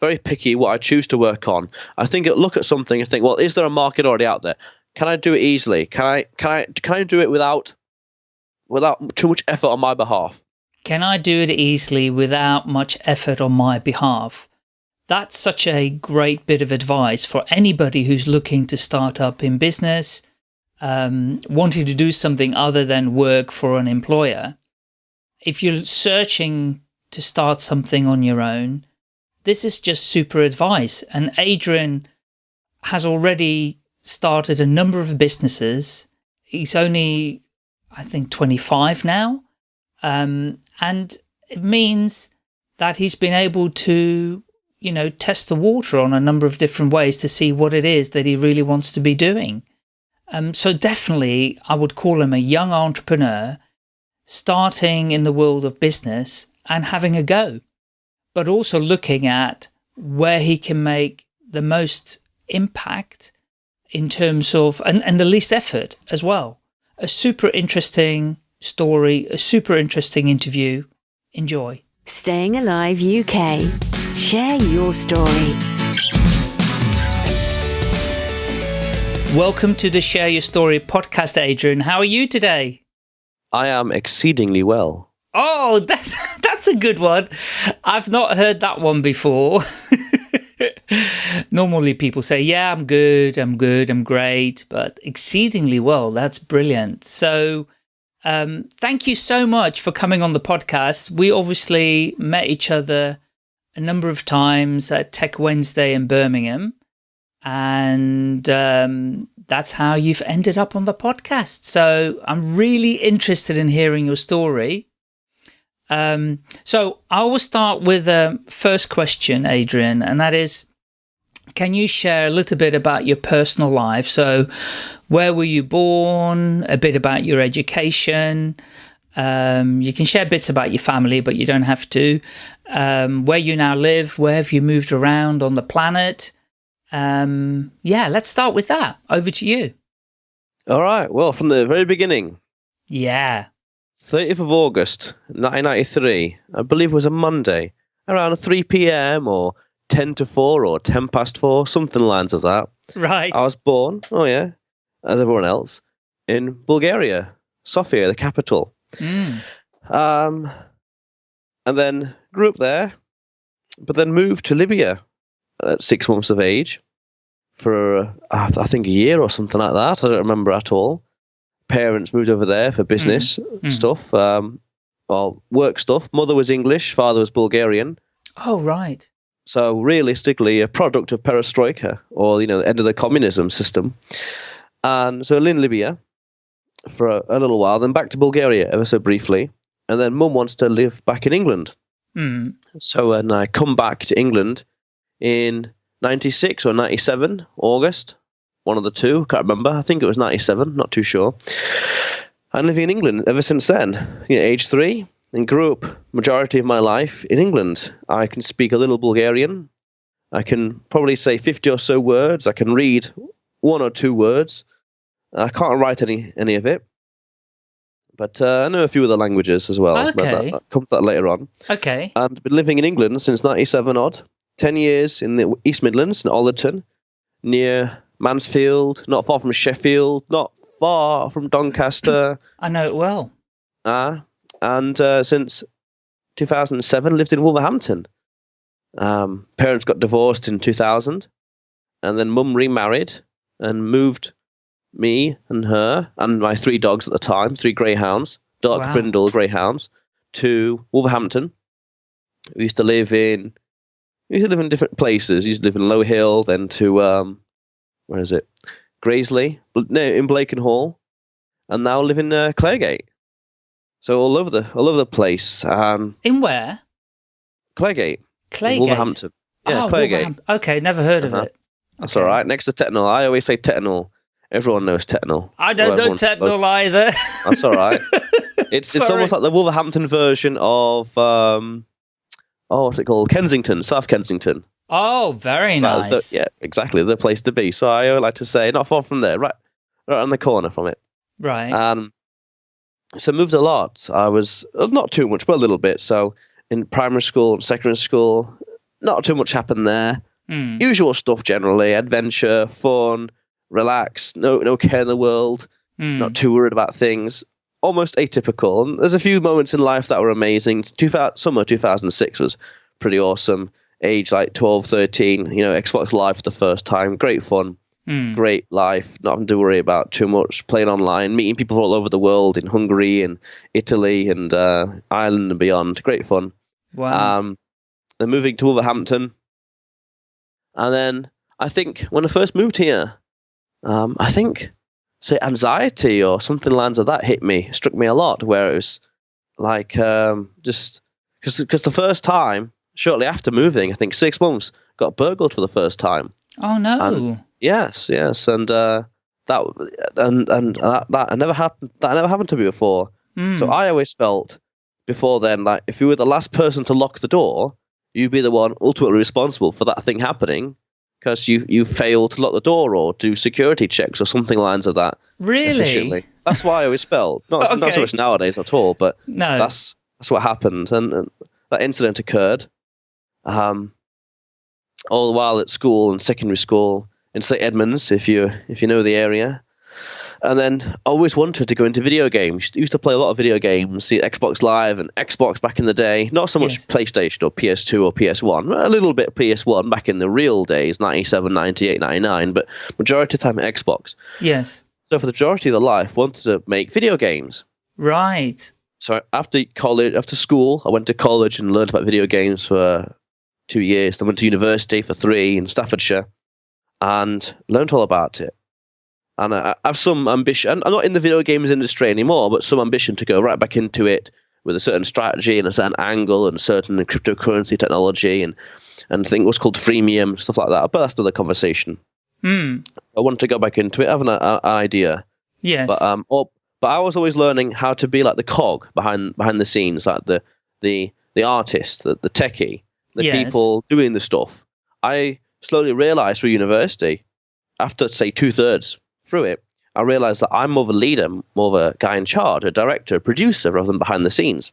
very picky what I choose to work on. I think look at something and think, well, is there a market already out there? Can I do it easily? Can I can I can I do it without without too much effort on my behalf? Can I do it easily without much effort on my behalf? That's such a great bit of advice for anybody who's looking to start up in business, um, wanting to do something other than work for an employer. If you're searching to start something on your own, this is just super advice. And Adrian has already started a number of businesses. He's only, I think, 25 now. Um, and it means that he's been able to, you know, test the water on a number of different ways to see what it is that he really wants to be doing. Um, so definitely I would call him a young entrepreneur starting in the world of business and having a go but also looking at where he can make the most impact in terms of, and, and the least effort as well. A super interesting story, a super interesting interview. Enjoy. Staying Alive UK. Share your story. Welcome to the Share Your Story podcast, Adrian. How are you today? I am exceedingly well. Oh, that, that's a good one. I've not heard that one before. Normally people say, yeah, I'm good, I'm good, I'm great, but exceedingly well. That's brilliant. So um, thank you so much for coming on the podcast. We obviously met each other a number of times at Tech Wednesday in Birmingham. And um, that's how you've ended up on the podcast. So I'm really interested in hearing your story. Um, so I will start with the first question, Adrian, and that is, can you share a little bit about your personal life? So where were you born, a bit about your education, um, you can share bits about your family, but you don't have to. Um, where you now live, where have you moved around on the planet? Um, yeah, let's start with that. Over to you. All right. Well, from the very beginning. Yeah. 30th of August, 1993, I believe it was a Monday, around 3 p.m. or 10 to 4 or 10 past 4, something lines of that. Right. I was born, oh yeah, as everyone else, in Bulgaria, Sofia, the capital. Mm. Um, and then grew up there, but then moved to Libya at six months of age for, uh, I think, a year or something like that. I don't remember at all parents moved over there for business mm. stuff, um, well, work stuff. Mother was English, father was Bulgarian. Oh, right. So realistically, a product of perestroika, or you know, the end of the communism system. And so in Libya for a, a, little while, then back to Bulgaria ever so briefly, and then Mum wants to live back in England. Mm. So when I come back to England in '96 or '97 August, one of the two. Can't remember. I think it was 97. Not too sure. I'm living in England ever since then. You know, age three, and grew up majority of my life in England. I can speak a little Bulgarian. I can probably say 50 or so words. I can read one or two words. I can't write any any of it. But uh, I know a few other languages as well. Okay. But that, that comes that later on. Okay. And been living in England since 97 odd. 10 years in the East Midlands in Ollerton, near Mansfield, not far from Sheffield, not far from Doncaster. I know it well. Ah, uh, and uh, since 2007, lived in Wolverhampton. Um, parents got divorced in 2000, and then mum remarried and moved me and her and my three dogs at the time, three greyhounds, dark wow. brindle greyhounds, to Wolverhampton. We used to live in we used to live in different places. We used to live in Low Hill, then to um, where is it? Graiseley, no, in Blakenhall, and now live in uh, Claregate. So all over the all over the place. Um, in where? Claregate. Claregate. Wolverhampton. Yeah, oh, Claregate. Okay, never heard of uh-huh. it. Okay. That's all right. Next to Tettenhall. I always say Tettenhall. Everyone knows Tettenhall. I don't know Tettenhall either. That's all right. It's it's almost like the Wolverhampton version of um, oh, what's it called? Kensington, South Kensington. Oh, very so nice. The, yeah, exactly the place to be. So I like to say, not far from there, right, right on the corner from it. Right. Um, so moved a lot. I was uh, not too much, but a little bit. So in primary school, secondary school, not too much happened there. Hmm. Usual stuff generally: adventure, fun, relax, no no care in the world, Hmm. not too worried about things. Almost atypical. And there's a few moments in life that were amazing. 2000, summer 2006 was pretty awesome. Age like 12, 13, you know, Xbox Live for the first time. Great fun Hmm. great life, not having to worry about too much, playing online, meeting people all over the world in Hungary and Italy and uh, Ireland and beyond. Great fun. Wow. Um, then moving to Wolverhampton. And then I think when I first moved here, um, I think, say, anxiety or something lines of that hit me, struck me a lot, where it was like um, just because the first time, shortly after moving, I think six months, got burgled for the first time. oh no. and- Yes, yes, and uh, that and and that, that never happened. That never happened to me before. Hmm. So I always felt before then, like if you were the last person to lock the door, you'd be the one ultimately responsible for that thing happening because you you failed to lock the door or do security checks or something lines of that really? efficiently. That's why I always felt not not so much nowadays at all, but No. that's that's what happened, and, and that incident occurred. Um, all the while at school and secondary school in St Edmunds, if you if you know the area, and then I always wanted to go into video games. I Used to play a lot of video games, see Xbox Live and Xbox back in the day. Not so much Yes. PlayStation or PS2 or PS1, a little bit PS1 back in the real days, 97, 98, 99, but majority of the time Xbox. yes. So for the majority of the life, wanted to make video games Right. so after college, after school, I went to college and learned about video games for two years. Then went to university for three in Staffordshire, and learned all about it. And I, I have some ambition. I'm not in the video games industry anymore, but some ambition to go right back into it with a certain strategy and a certain angle and certain cryptocurrency technology and and think what's called freemium stuff like that. But that's another conversation. Hmm. I want to go back into it. I have an, an idea. Yes. But um, or, but I was always learning how to be like the cog behind behind the scenes, like the the the artist, the, the techie, the Yes. people doing the stuff. I slowly realized through university, after say two thirds through it, I realized that I'm more of a leader, more of a guy in charge, a director, a producer, rather than behind the scenes.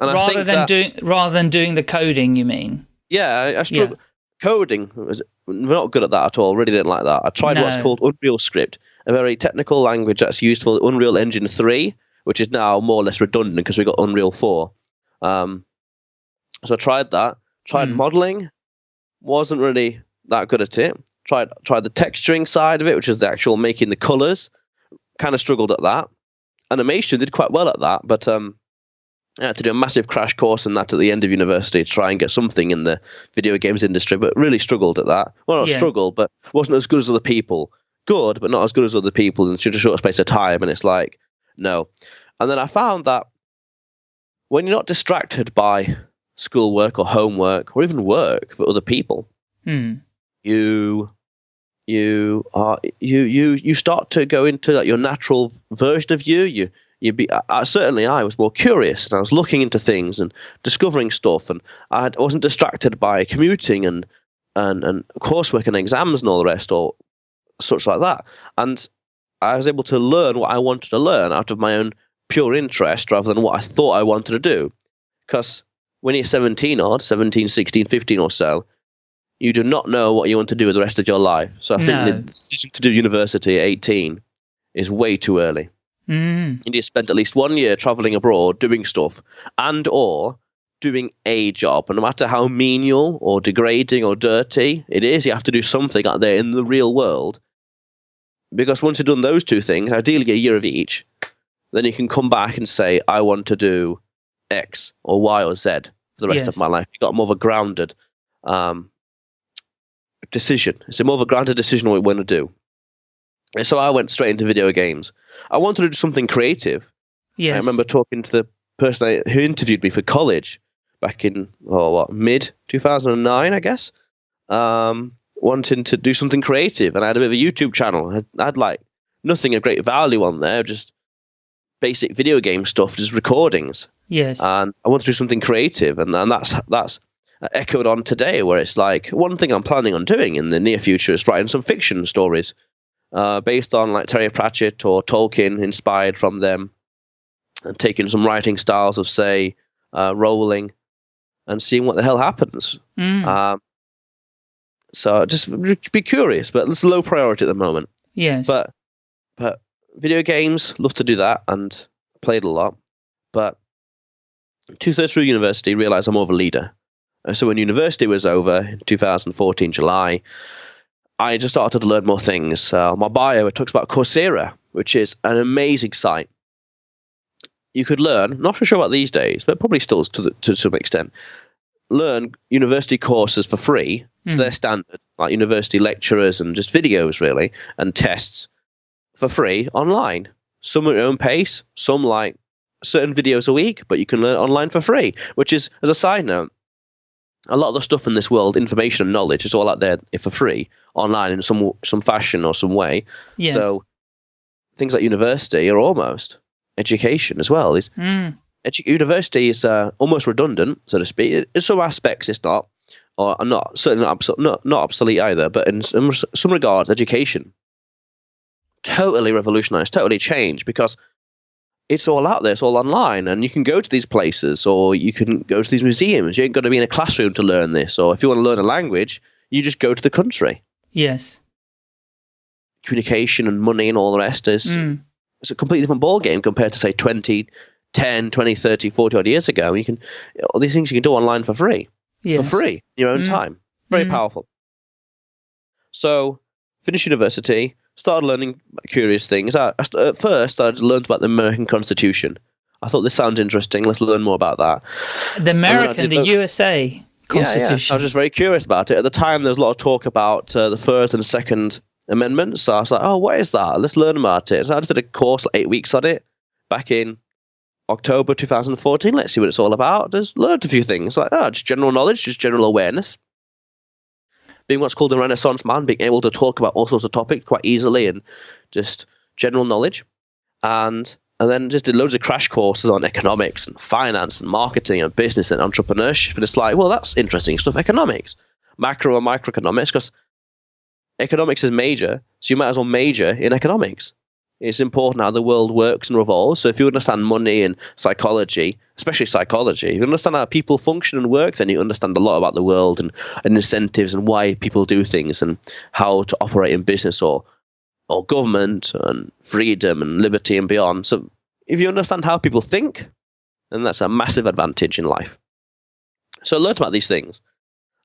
And I rather than that, doing rather than doing the coding, you mean? yeah, I, I struggle. Coding was we're not good at that at all. Really didn't like that. I tried what's called Unreal Script, a very technical language that's used for Unreal Engine three, which is now more or less redundant because we got Unreal four. Um, so I tried that. Tried Hmm. modeling, wasn't really that good at it. Tried tried the texturing side of it, which is the actual making the colors. Kind of struggled at that. Animation did quite well at that, but um, I had to do a massive crash course in that at the end of university to try and get something in the video games industry, but really struggled at that. Well, not Yeah. struggled, but wasn't as good as other people. Good, but not as good as other people in such a short space of time. And it's like, no. And then I found that when you're not distracted by schoolwork or homework or even work for other people, Hmm. you you are you you you start to go into like your natural version of you. You you be I, certainly i was more curious and i was looking into things and discovering stuff and i I wasn't distracted by commuting and and and coursework and exams and all the rest or such like that. And i was able to learn what i wanted to learn out of my own pure interest rather than what i thought i wanted to do. Because when you're 17 odd 17 16 15 or so you do not know what you want to do with the rest of your life. So I think No. the decision to do university at 18 is way too early. Hmm. You need to spend at least one year traveling abroad doing stuff and or doing a job. And no matter how menial or degrading or dirty it is, you have to do something out there in the real world. Because once you've done those two things, ideally a year of each, then you can come back and say, I want to do X or Y or Z for the rest Yes. of my life. You've got more of a grounded um, decision. It's a more of a grounded decision what we want to do. And so I went straight into video games. I wanted to do something creative. Yes. I remember talking to the person I- who interviewed me for college back in oh what mid 2009, I guess. Um, wanting to do something creative, and I had a bit of a YouTube channel. I had, I had like nothing of great value on there, just basic video game stuff, just recordings Yes. and I want to do something creative, and, and that's that's echoed on today, where it's like one thing I'm planning on doing in the near future is writing some fiction stories, uh, based on like Terry Pratchett or Tolkien, inspired from them, and taking some writing styles of say uh, Rowling, and seeing what the hell happens. Mm. Um, so just be curious, but it's low priority at the moment. yes. But but video games, love to do that and played a lot. But two thirds through university, realized I'm more of a leader. And so when university was over in 2014 July, I just started to learn more things. Uh, my bio it talks about Coursera, which is an amazing site. You could learn, not for sure about these days, but probably still to, the, to some extent, learn university courses for free to Mm. their standard, like university lecturers and just videos really, and tests for free online. Some at your own pace, some like certain videos a week, but you can learn online for free. Which is, as a side note, a lot of the stuff in this world, information and knowledge, is all out there for free online in some some fashion or some way. yes. So things like university are almost education as well. Is Mm. edu- university is uh, almost redundant, so to speak. In some aspects, it's not, or not certainly not, not not obsolete either. But in some some regards, education totally revolutionized, totally changed because it's all out there, it's all online, and you can go to these places or you can go to these museums. You ain't got to be in a classroom to learn this, or if you want to learn a language, you just go to the country. Yes. Communication and money and all the rest is Mm. it's a completely different ball game compared to say 20 10 20 30 40 odd years ago you can all these things you can do online for free Yes. for free in your own Mm. time very Mm. powerful so finished university started learning curious things I, at first i learned about the american constitution i thought this sounds interesting let's learn more about that The American, the USA Yeah, Constitution. yeah. I was just very curious about it. At the time, there was a lot of talk about uh, the First and Second Amendments. So I was like, oh, what is that? Let's learn about it. So I just did a course, like eight weeks on it, back in October 2014. Let's see what it's all about. Just learned a few things. Like, oh, just general knowledge, just general awareness. Being what's called a Renaissance man, being able to talk about all sorts of topics quite easily and just general knowledge. And and then just did loads of crash courses on economics and finance and marketing and business and entrepreneurship. And it's like, well, that's interesting stuff. Economics, macro and microeconomics, because economics is major, so you might as well major in economics. It's important how the world works and revolves. So if you understand money and psychology, especially psychology, if you understand how people function and work, then you understand a lot about the world and, and incentives and why people do things and how to operate in business or or government and freedom and liberty and beyond. So if you understand how people think, then that's a massive advantage in life. So I learned about these things.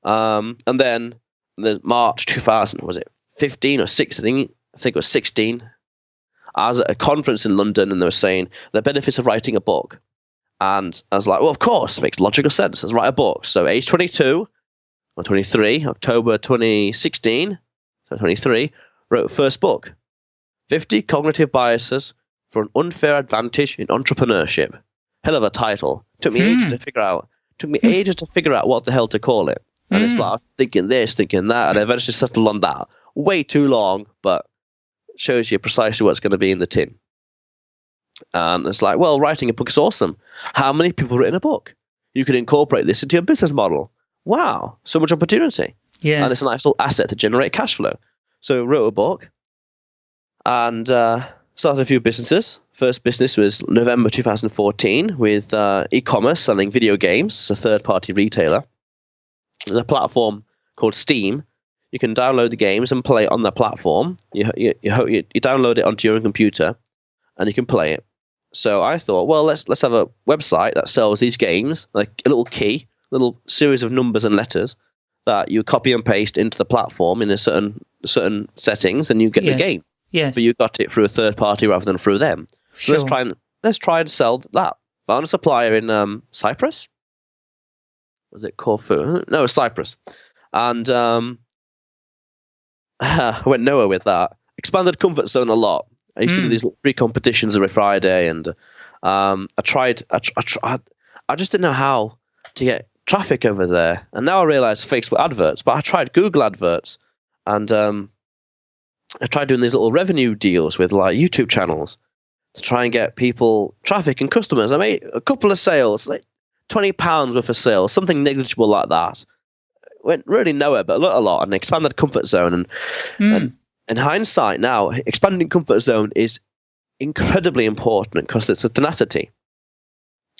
Um, and then the March 2000, was it 15 or 16? I think, I think it was 16. I was at a conference in London and they were saying the benefits of writing a book. And I was like, well, of course, it makes logical sense. Let's write a book. So age 22 or 23, October 2016, so 23, wrote first book 50 Cognitive Biases for an Unfair Advantage in Entrepreneurship. Hell of a title. Took me Hmm. ages to figure out. Took me ages to figure out what the hell to call it. And it's Hmm. like I was thinking this, thinking that, and I eventually settled on that. Way too long, but shows you precisely what's going to be in the tin. And it's like, well, writing a book is awesome. How many people have written a book? You can incorporate this into your business model. Wow, so much opportunity yes. and it's a nice little asset to generate cash flow. So wrote a book and uh, started a few businesses. First business was November 2014 with uh, e-commerce selling video games. It's a third-party retailer. There's a platform called Steam. You can download the games and play it on the platform. You, you, you, you you download it onto your own computer, and you can play it. So I thought, well, let's let's have a website that sells these games, like a little key, little series of numbers and letters that you copy and paste into the platform in a certain certain settings, and you get Yes. the game. yes. But you got it through a third party rather than through them. So sure. let's try and let's try and sell that. Found a supplier in um, Cyprus. Was it Corfu? No, it was Cyprus. And um, I went nowhere with that. Expanded comfort zone a lot. I used to do Mm. these free competitions every Friday, and um, I tried. I, tr- I tried. I just didn't know how to get traffic over there, and now I realize Facebook adverts. But I tried Google adverts, and um, I tried doing these little revenue deals with like YouTube channels to try and get people traffic and customers. I made a couple of sales, like twenty pounds worth of sales, something negligible like that. Went really nowhere, but a lot, a lot and expanded comfort zone. And Mm. in hindsight, now expanding comfort zone is incredibly important because it's a tenacity.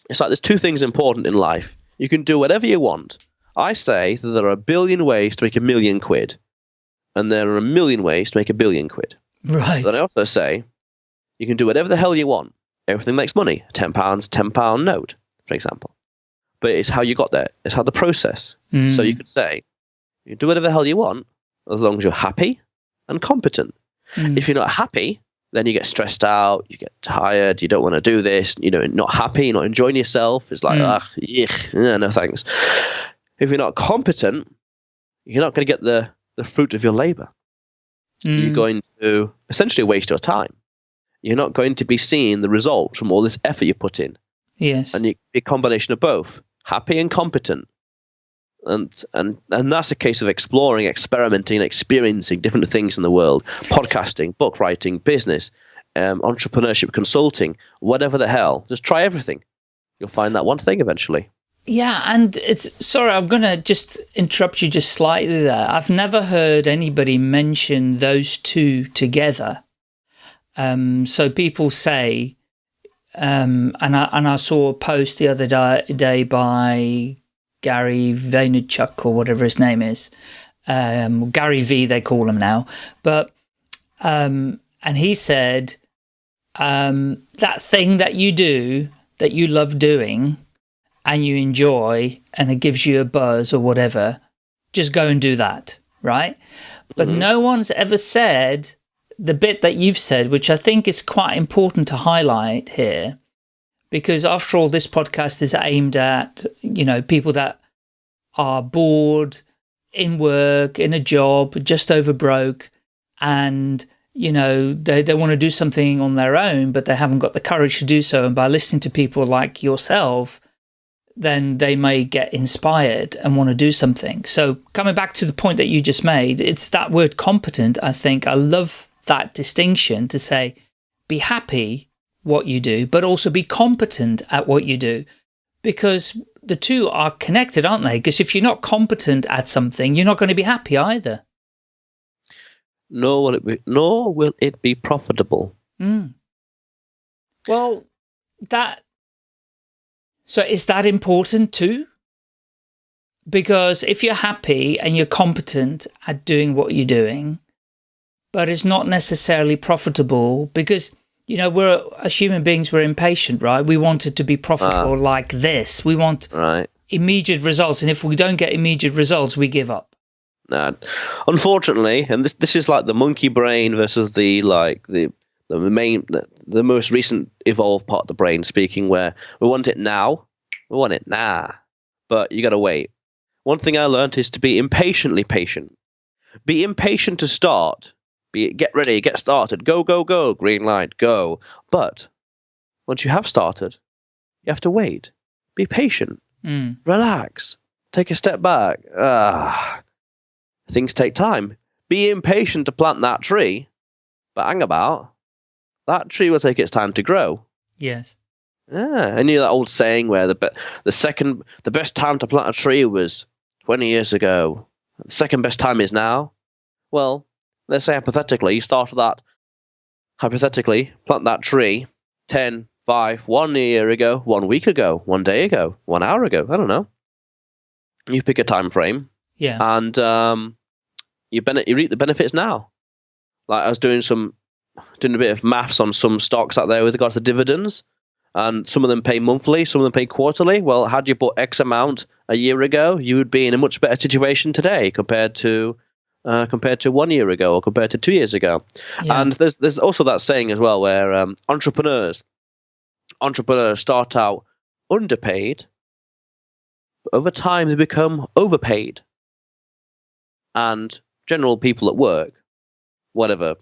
It's like there's two things important in life: You can do whatever you want. I say that there are a billion ways to make a million quid, and there are a million ways to make a billion quid. Right. Then I also say you can do whatever the hell you want. Everything makes money. Ten pounds, ten pound note, for example. But it's how you got there. It's how the process. Mm. So you could say you can do whatever the hell you want as long as you're happy and competent. Mm. If you're not happy, then you get stressed out, you get tired, you don't want to do this, you know, not happy, not enjoying yourself. It's like, Mm. ah, yuck, yeah, no thanks. If you're not competent, you're not going to get the, the fruit of your labor. You're Mm. going to essentially waste your time. You're not going to be seeing the results from all this effort you put in. yes. And you be a combination of both, happy and competent. And and and that's a case of exploring, experimenting, experiencing different things in the world. Podcasting, book writing, business, um, entrepreneurship, consulting, whatever the hell. Just try everything. You'll find that one thing eventually. Yeah, and it's sorry, I'm gonna just interrupt you just slightly there. I've never heard anybody mention those two together. Um, so people say, um, and I and I saw a post the other day, day by Gary Vaynerchuk or whatever his name is, um, Gary V they call him now, but um, and he said um, that thing that you do that you love doing and you enjoy and it gives you a buzz or whatever, just go and do that, right? But no one's ever said the bit that you've said, which I think is quite important to highlight here, because after all, this podcast is aimed at, you know, people that are bored in work, in a job, just over broke, and you know, they, they want to do something on their own, but they haven't got the courage to do so. And by listening to people like yourself, then they may get inspired and want to do something. So coming back to the point that you just made, it's that word competent. I think I love that distinction to say, be happy what you do, but also be competent at what you do because the two are connected, aren't they? Because if you're not competent at something, you're not going to be happy either. Nor will it be, nor will it be profitable. Mm. Well, that. So is that important too? Because if you're happy and you're competent at doing what you're doing, but it's not necessarily profitable because, you know, we're, as human beings, we're impatient, right? We want it to be profitable ah. like this. We want Right. immediate results. And if we don't get immediate results, we give up. No, unfortunately, and this this is like the monkey brain versus the like the the main the, the most recent evolved part of the brain speaking, where we want it now, we want it now, but you got to wait. One thing I learned is to be impatiently patient. Be impatient to start. Be get ready, get started, go go go, green light, go. But once you have started, you have to wait. Be patient Mm. relax, take a step back. Ah, things take time. Be impatient to plant that tree, but hang about. That tree will take its time to grow. Yes. Yeah, and you know that old saying where the be- the second the best time to plant a tree was twenty years ago. The second best time is now. Well, let's say hypothetically, you started that hypothetically, plant that tree 10, 5, one year ago, one week ago, one day ago, one hour ago. I don't know. You pick a time frame, Yeah. and um, you bene- you reap the benefits now. Like I was doing some doing a bit of maths on some stocks out there with regards to dividends, and some of them pay monthly, some of them pay quarterly. Well, had you bought X amount a year ago, you would be in a much better situation today compared to uh, compared to one year ago or compared to two years ago. yeah. And there's there's also that saying as well where um, entrepreneurs entrepreneurs start out underpaid, but over time they become overpaid. And general people at work, whatever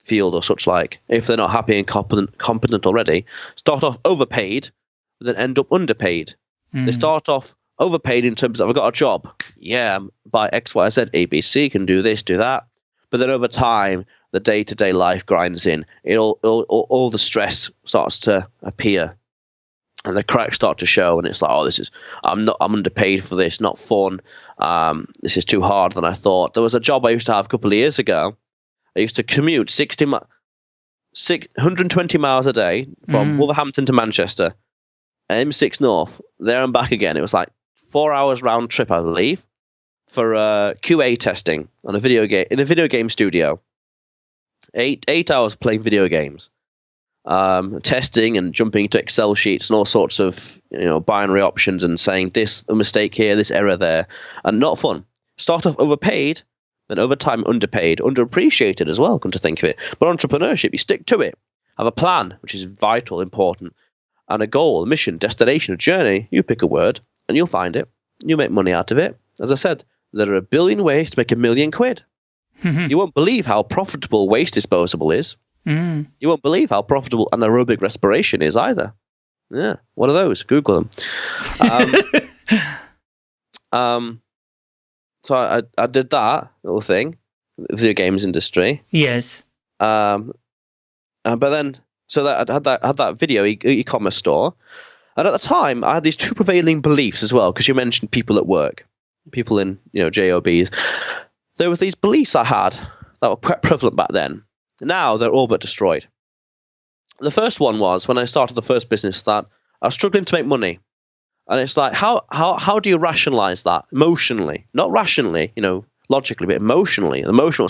field or such like, if they're not happy and competent, competent already, start off overpaid, then end up underpaid. They Mm. start off overpaid in terms of I've got a job. Yeah, by X, Y, Z, ABC can do this, do that. But then over time, the day to day life grinds in. It all, all, all, the stress starts to appear, and the cracks start to show. And it's like, oh, this is I'm not I'm underpaid for this, not fun. Um, this is too hard than I thought. There was a job I used to have a couple of years ago. I used to commute 60 mi- six, 120 miles a day from Mm. Wolverhampton to Manchester. M6 North, there and back again. It was like four hours round trip, I believe, for uh, QA testing on a video game in a video game studio. Eight eight hours playing video games, um, testing and jumping to Excel sheets and all sorts of you know binary options and saying this a mistake here, this error there, and not fun. Start off overpaid, then over time underpaid, underappreciated as well. Come to think of it, but entrepreneurship, you stick to it. Have a plan, which is vital, important, and a goal, a mission, destination, a journey. You pick a word, and you'll find it. You'll make money out of it. As I said, there are a billion ways to make a million quid. you won't believe how profitable waste disposable is. Mm. You won't believe how profitable anaerobic respiration is either. Yeah, what are those? Google them. Um, um, so I, I did that little thing, video games industry. Yes. Um, uh, but then, so that I had that had that video e- e-commerce store, and at the time I had these two prevailing beliefs as well. Because you mentioned people at work, people in you know jobs. There were these beliefs I had that were quite prevalent back then. Now they're all but destroyed. The first one was when I started the first business that I was struggling to make money, and it's like how how how do you rationalize that emotionally, not rationally, you know, logically, but emotionally, the emotional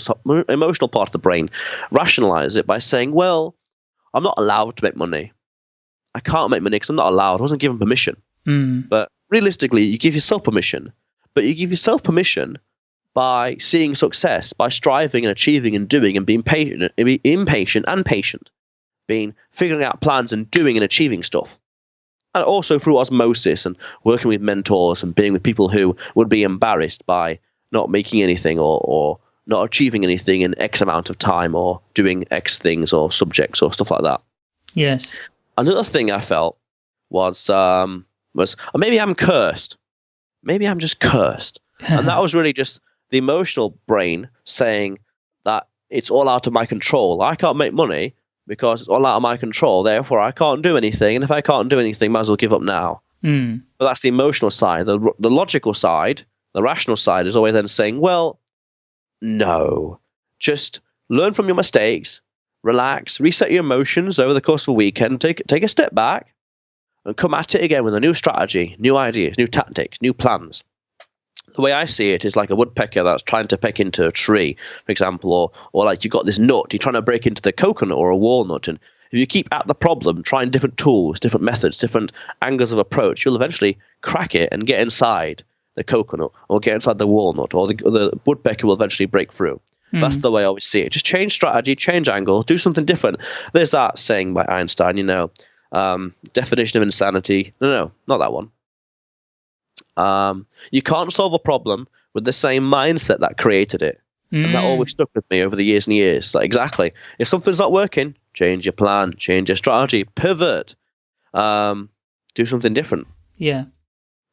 emotional part of the brain, rationalize it by saying, well, I'm not allowed to make money. I can't make money because I'm not allowed. I wasn't given permission. Mm. But realistically, you give yourself permission. But you give yourself permission by seeing success, by striving and achieving and doing and being patient, being impatient and patient, being figuring out plans and doing and achieving stuff. And also through osmosis and working with mentors and being with people who would be embarrassed by not making anything or, or not achieving anything in X amount of time or doing X things or subjects or stuff like that. Yes. Another thing I felt was um, was or maybe I'm cursed. Maybe I'm just cursed. and that was really just the emotional brain saying that it's all out of my control. I can't make money because it's all out of my control. Therefore, I can't do anything. And if I can't do anything, might as well give up now. Mm. But that's the emotional side. The, the logical side, the rational side, is always then saying, well, no. Just learn from your mistakes, relax, reset your emotions over the course of a weekend, take, take a step back, and come at it again with a new strategy, new ideas, new tactics, new plans. The way I see it is like a woodpecker that's trying to peck into a tree, for example, or, or like you've got this nut, you're trying to break into the coconut or a walnut, and if you keep at the problem, trying different tools, different methods, different angles of approach, you'll eventually crack it and get inside the coconut or get inside the walnut, or the, or the woodpecker will eventually break through. That's the way I always see it. Just change strategy, change angle, do something different. There's that saying by Einstein, you know, um, definition of insanity. No, no, not that one. Um, you can't solve a problem with the same mindset that created it. And that Mm. always stuck with me over the years and years. Like, exactly. If something's not working, change your plan, change your strategy, pivot, um, do something different. Yeah.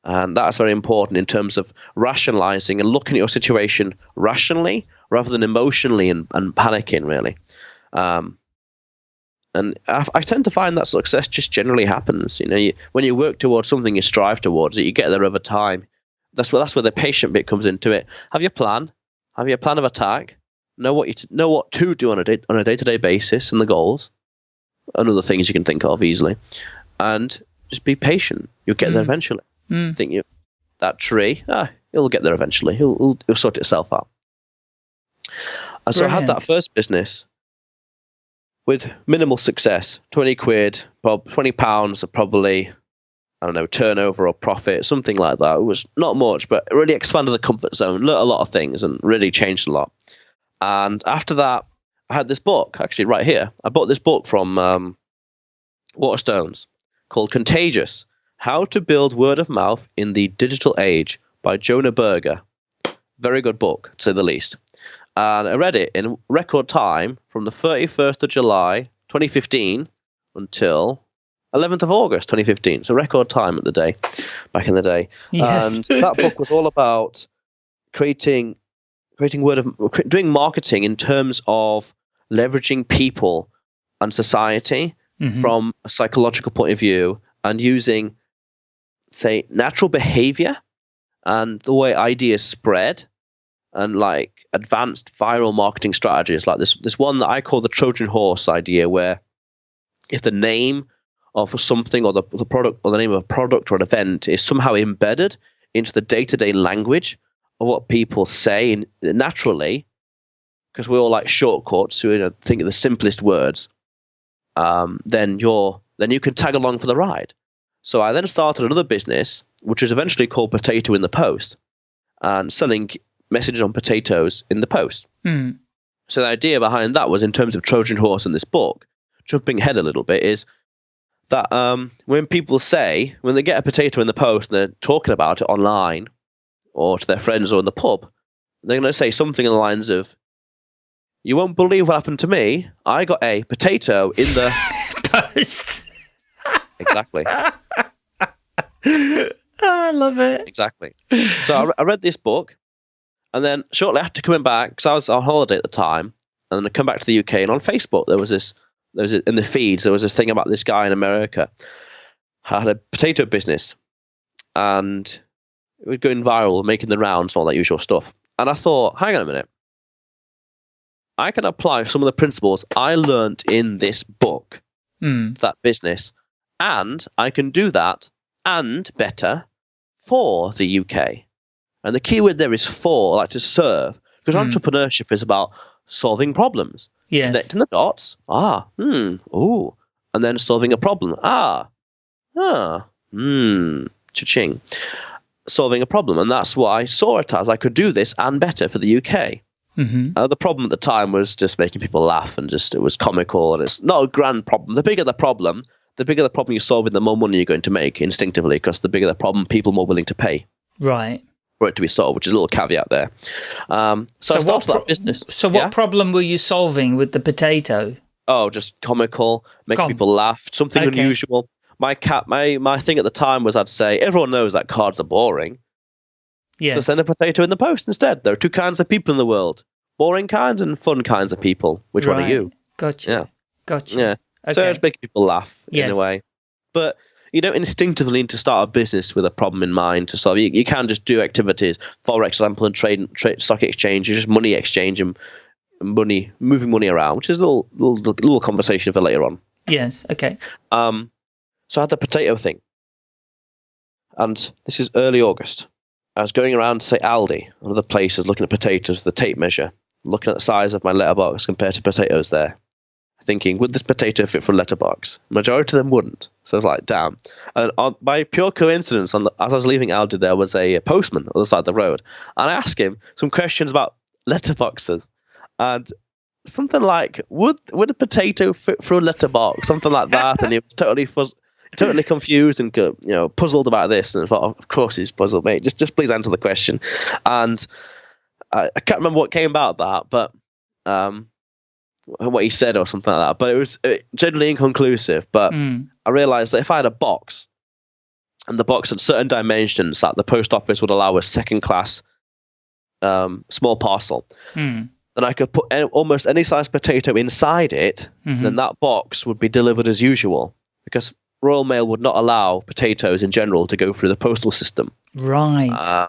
And that's very important in terms of rationalizing and looking at your situation rationally rather than emotionally and, and panicking, really. Um, and I, I tend to find that success just generally happens. You know, you, when you work towards something, you strive towards it, you get there over time. That's where that's where the patient bit comes into it. Have your plan, have your plan of attack, know what you t- know what to do on a day on a day to day basis, and the goals, and other things you can think of easily, and just be patient. You'll get there Mm. eventually Mm. think you that tree. Ah it'll get there eventually. It'll, it'll, it'll sort itself out. And so i had that first business with minimal success. 20 quid 20 pounds probably i don't know turnover or profit something like that. It was not much but it really expanded the comfort zone learned a lot of things and really changed a lot. And after that i had this book actually right here. I bought this book from um, waterstones called contagious how to Build Word of Mouth in the Digital Age by Jonah Berger. Very good book, to say the least. And I read it in record time from the 31st of July 2015 until 11th of August 2015. So record time at the day, back in the day. Yes. And that book was all about creating, creating word of, doing marketing in terms of leveraging people and society Mhm. from a psychological point of view and using say natural behavior and the way ideas spread and like advanced viral marketing strategies like this this one that I call the Trojan horse idea where if the name of something or the, the product or the name of a product or an event is somehow embedded into the day-to-day language of what people say naturally, because we're all like shortcuts, we you know, think of the simplest words. Um, then you're then you can tag along for the ride. So I then started another business, which was eventually called Potato in the Post, and selling messages on potatoes in the post. Mm. So the idea behind that was, in terms of Trojan horse in this book, jumping ahead a little bit, is that um, when people say when they get a potato in the post and they're talking about it online or to their friends or in the pub, they're going to say something in the lines of, "You won't believe what happened to me. I got a potato in the Post. Exactly." oh, I love it. Exactly. So I, re- I read this book, and then shortly after coming back, because I was on holiday at the time, and then I come back to the UK, and on Facebook there was this, there was a, in the feeds there was this thing about this guy in America had a potato business, and it was going viral, making the rounds, and all that usual stuff. And I thought, hang on a minute, I can apply some of the principles I learned in this book Mm. that business, and I can do that and better for the UK. And the key word there is for, like to serve, because Hmm. entrepreneurship is about solving problems, Yes. connecting the dots. Ah, hmm, ooh, and then solving a problem. Ah, ah, hmm, cha-ching. Solving a problem, and that's what I saw it as. I could do this and better for the UK. hmm Uh, the problem at the time was just making people laugh and just it was comical and it's not a grand problem. The bigger the problem, the bigger the problem you solve, and the more money you're going to make instinctively, because the bigger the problem, people more willing to pay Right. for it to be solved, which is a little caveat there. Um, so, I what that business. So, what Yeah? problem were you solving with the potato? Oh, just comical, make Com- people laugh, something Okay. unusual. My cat, my my thing at the time was I'd say everyone knows that cards are boring. So Yes. send a potato in the post instead. There are two kinds of people in the world: boring kinds and fun kinds of people. Which one are you? Gotcha. Yeah. Gotcha. Yeah. Okay. So it's making people laugh in a way. But you don't instinctively need to start a business with a problem in mind to solve. You, you can just do activities, for example, and trade, trade stock exchange, just money exchange and money, moving money around, which is a little, little, little conversation for later on. yes. Okay. Um, so I had the potato thing. And this is early August. I was going around, to say, Aldi and other places looking at potatoes with the tape measure, looking at the size of my letterbox compared to potatoes there, thinking, would this potato fit for a letterbox? Majority of them wouldn't. So I was like, damn. And on, by pure coincidence, on the, as I was leaving Aldi, there was a, postman on the side of the road. And I asked him some questions about letterboxes. And something like, would would a potato fit for a letterbox? Something like that. and he was totally fuzz- totally confused and uh, you know puzzled about this. And I thought, of course he's puzzled, mate. Just just please answer the question. And I, I can't remember what came about that, but um, what he said or something like that. But it was generally inconclusive. But Mm. I realized that if I had a box and the box had certain dimensions that the post office would allow a second class um, small parcel, Mm. then I could put a- almost any size potato inside it, Mhm. then that box would be delivered as usual because Royal Mail would not allow potatoes in general to go through the postal system. Right. Uh,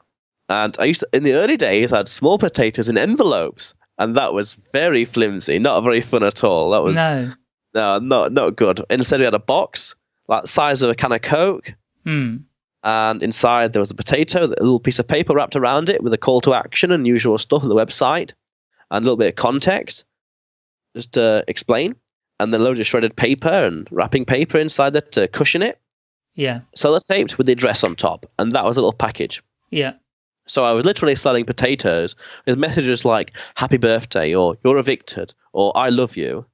and I used to, in the early days, I had small potatoes in envelopes, and that was very flimsy, not very fun at all. That was no. no, not not good. Instead, we had a box like size of a can of Coke, Mm. and inside there was a potato, a little piece of paper wrapped around it with a call to action and usual stuff on the website, and a little bit of context, just to explain, and then loads of shredded paper and wrapping paper inside that to cushion it. Yeah. Sellotaped with the address on top, and that was a little package. Yeah. So I was literally selling potatoes with messages like "Happy Birthday" or "You're evicted" or "I love you"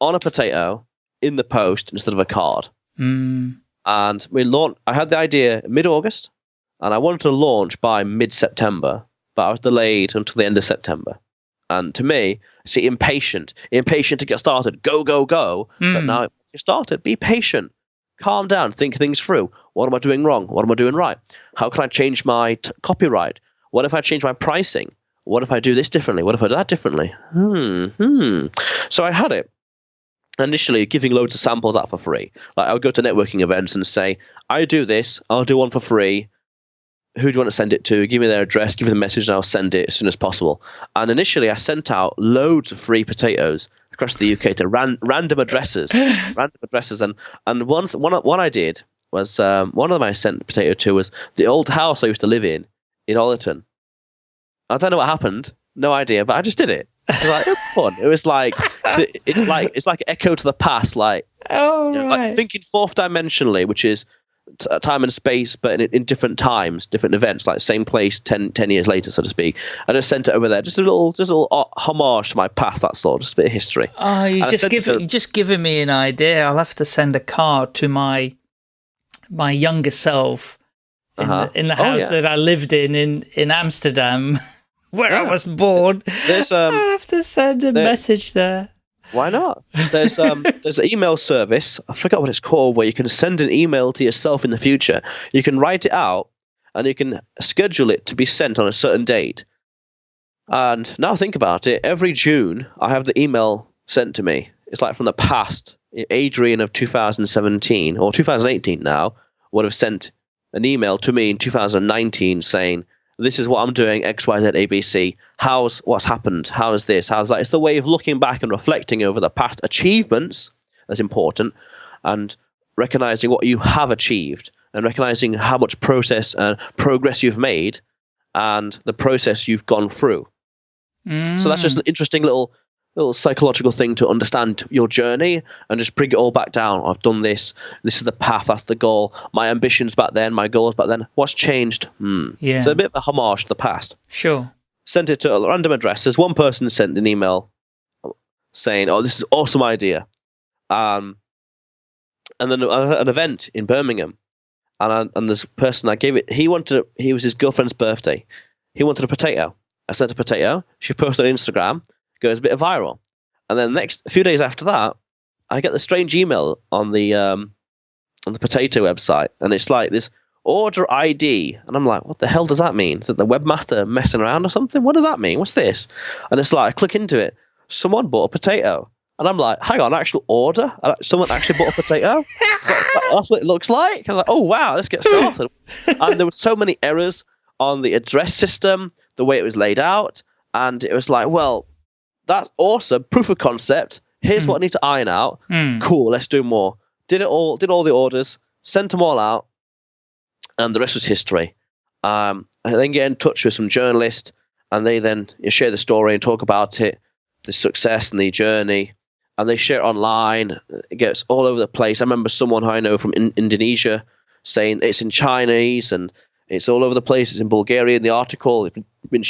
on a potato in the post instead of a card. Mm. And we launched. I had the idea mid-August, and I wanted to launch by mid-September, but I was delayed until the end of September. And to me, see, impatient, impatient to get started, go, go, go. But Mm. now, if you started, be patient, calm down, think things through. What am I doing wrong? What am I doing right? How can I change my t- copyright? What if I change my pricing? What if I do this differently? What if I do that differently? Hmm, hmm. So I had it initially giving loads of samples out for free. Like I would go to networking events and say, I do this, I'll do one for free. Who do you want to send it to? Give me their address, give me the message, and I'll send it as soon as possible. And initially, I sent out loads of free potatoes across the UK to ran, random addresses, random addresses. And and one th- one one I did was um, one of them I sent potato to was the old house I used to live in in Ollerton. I don't know what happened, no idea, but I just did it. It was like it was fun. It was like it's like it's like echo to the past, like, Oh, you know, right. like thinking fourth dimensionally, which is t- time and space, but in, in different times, different events, like same place 10, 10 years later, so to speak. I just sent it over there, just a little, just a little uh, homage to my past. That's all, just a bit of history. Oh, you just give you just given me an idea. I'll have to send a card to my my younger self in, Uh-huh. the, in the Oh, house yeah. that I lived in in in Amsterdam, where I was born. There's um, I have to send a there- message there. Why not? There's um there's an email service. I forgot what it's called where you can send an email to yourself in the future. You can write it out and you can schedule it to be sent on a certain date. And now think about it. Every June I have the email sent to me. It's like from the past. Adrian of 2017 or 2018 now would have sent an email to me in 2019 saying, "This is what I'm doing X, Y, Z, A, B, C. How's what's happened? How's this? How's that?" It's the way of looking back and reflecting over the past achievements that's important, and recognizing what you have achieved and recognizing how much process and progress you've made and the process you've gone through. So that's just mm. an interesting little little psychological thing to understand your journey and just bring it all back down. I've done this. This is the path. That's the goal. My ambitions back then. My goals back then. What's changed? Hmm. Yeah. So a bit of a homage to the past. sure. Sent it to a random address. There's one person sent an email saying, "Oh, this is an awesome idea," um, and then a- an event in Birmingham, and I, and this person I gave it. He wanted. He was his girlfriend's birthday. He wanted a potato. I sent a potato. She posted on Instagram. Goes a bit viral, and then next a few days after that, I get the strange email on the um, on the potato website, and it's like this order ID, and I'm like, what the hell does that mean? Is it the webmaster messing around or something? What does that mean? What's this? And it's like I click into it. Someone bought a potato, and I'm like, hang on, actual order? Uh, Someone actually bought a potato? That's what it looks like. I'm like, oh wow, let's get started. and there were so many errors on the address system, the way it was laid out, and it was like, well, that's awesome, proof of concept. Here's what I need to iron out. Hmm. Cool, let's do more. Did it all, did all the orders, sent them all out, and the rest was history. Um, and then get in touch with some journalists, and they then share the story and talk about it, the success and the journey, and they share it online. It gets all over the place. I remember someone who I know from in- Indonesia saying it's in Chinese and it's all over the place. It's in Bulgarian. The article it's been, been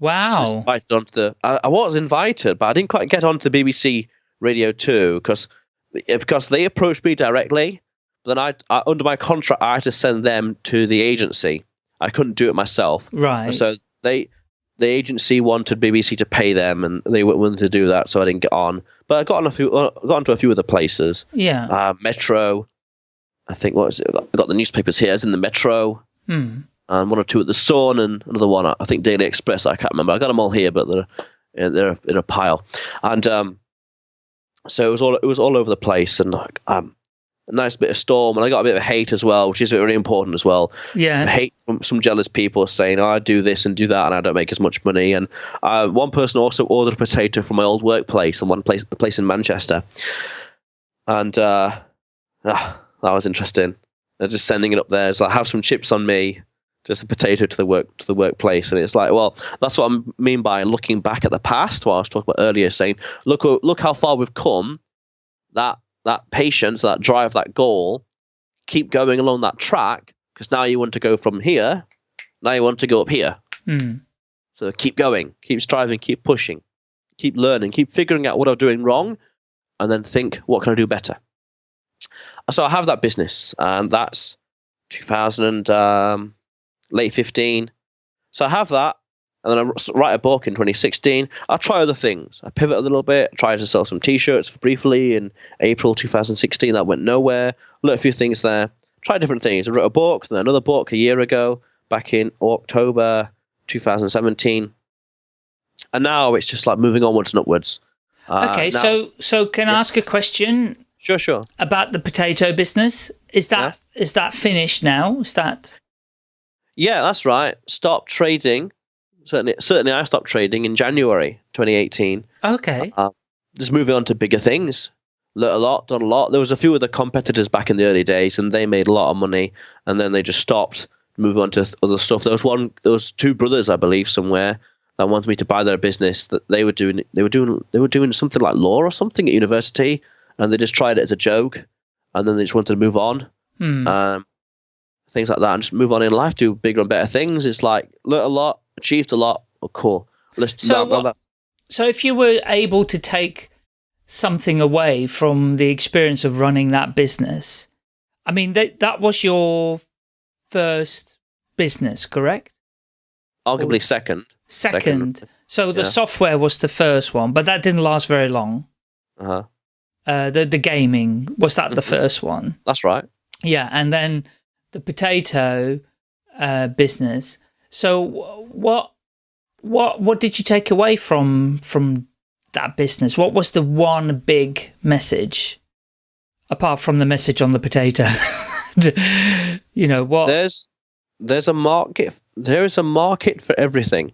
shared. I was Wow. invited onto the. I, I was invited, but I didn't quite get onto the BBC Radio Two because because they approached me directly. But then I, I under my contract I had to send them to the agency. I couldn't do it myself. Right. So they the agency wanted BBC to pay them, and they weren't willing to do that, so I didn't get on. But I got on a few, uh, got onto a few other places. yeah. Uh, Metro, I think what was it? I got, I got the newspapers here. It's in the Metro, Hmm. And one or two at the Sun, and another one I think Daily Express. I can't remember. I got them all here, but they're they're in a pile, and um, so it was all it was all over the place, and like, um, a nice bit of storm, and I got a bit of hate as well, which is very important as well Yeah, hate from some jealous people saying, oh, I do this and do that, and I don't make as much money. And uh, one person also ordered a potato from my old workplace, and one place, the place in Manchester, and uh, ah, that was interesting. They're just sending it up there. It's like, have some chips on me, just a potato to the work to the workplace, and it's like, well, that's what I mean by looking back at the past. What I was talking about earlier, saying, look, look how far we've come. That that patience, that drive, that goal, keep going along that track because now you want to go from here, now you want to go up here. Hmm. So keep going, keep striving, keep pushing, keep learning, keep figuring out what I'm doing wrong, and then think, what can I do better? So I have that business, and that's 2000 and um, late 15. So I have that, and then I write a book in 2016. I try other things. I pivot a little bit. Try to sell some T-shirts briefly in April 2016. That went nowhere. Learned a few things there. Tried different things. I wrote a book, then another book a year ago, back in October 2017, and now it's just like moving onwards and upwards. Uh, Okay. now- so so can I ask a question sure, sure. about the potato business? Is that is that finished now? Is that Yeah, that's right. Stop trading. Certainly, certainly, I stopped trading in January 2018. okay? just moving on to bigger things, learnt a lot, done a lot. There was a few of the competitors back in the early days, and they made a lot of money, and then they just stopped, moved on to other stuff. There was one, there was two brothers, I believe, somewhere that wanted me to buy their business. That they were doing, they were doing, they were doing something like law or something at university, and they just tried it as a joke, and then they just wanted to move on. Hmm. Um, things like that, and just move on in life, do bigger and better things. It's like learnt a lot, achieved a lot. Oh, cool. Let's So now- now what- that- So if you were able to take something away from the experience of running that business, I mean, that, that was your first business, correct? arguably second. Second. Second. So the Yeah. software was the first one, but that didn't last very long. Uh-huh. Uh, the, the gaming, was that the first one? That's right. Yeah, and then the potato uh, business. So what what what did you take away from from that business? What was the one big message apart from the message on the potato? The- you know what? There's there's a market. There is a market for everything.